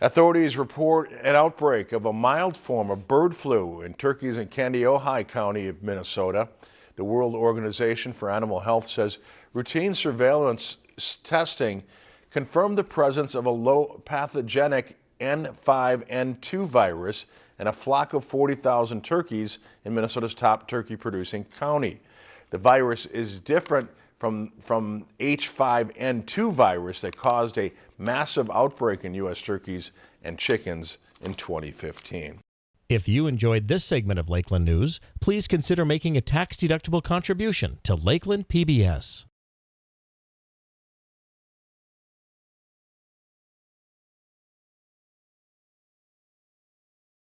Authorities report an outbreak of a mild form of bird flu in turkeys in Kandiyohi County of Minnesota. The World Organization for Animal Health says routine surveillance testing confirmed the presence of a low pathogenic H5N2 virus in a flock of 40,000 turkeys in Minnesota's top turkey producing county. The virus is different from, from H5N2 virus that caused a massive outbreak in U.S. turkeys and chickens in 2015. If you enjoyed this segment of Lakeland News, please consider making a tax-deductible contribution to Lakeland PBS.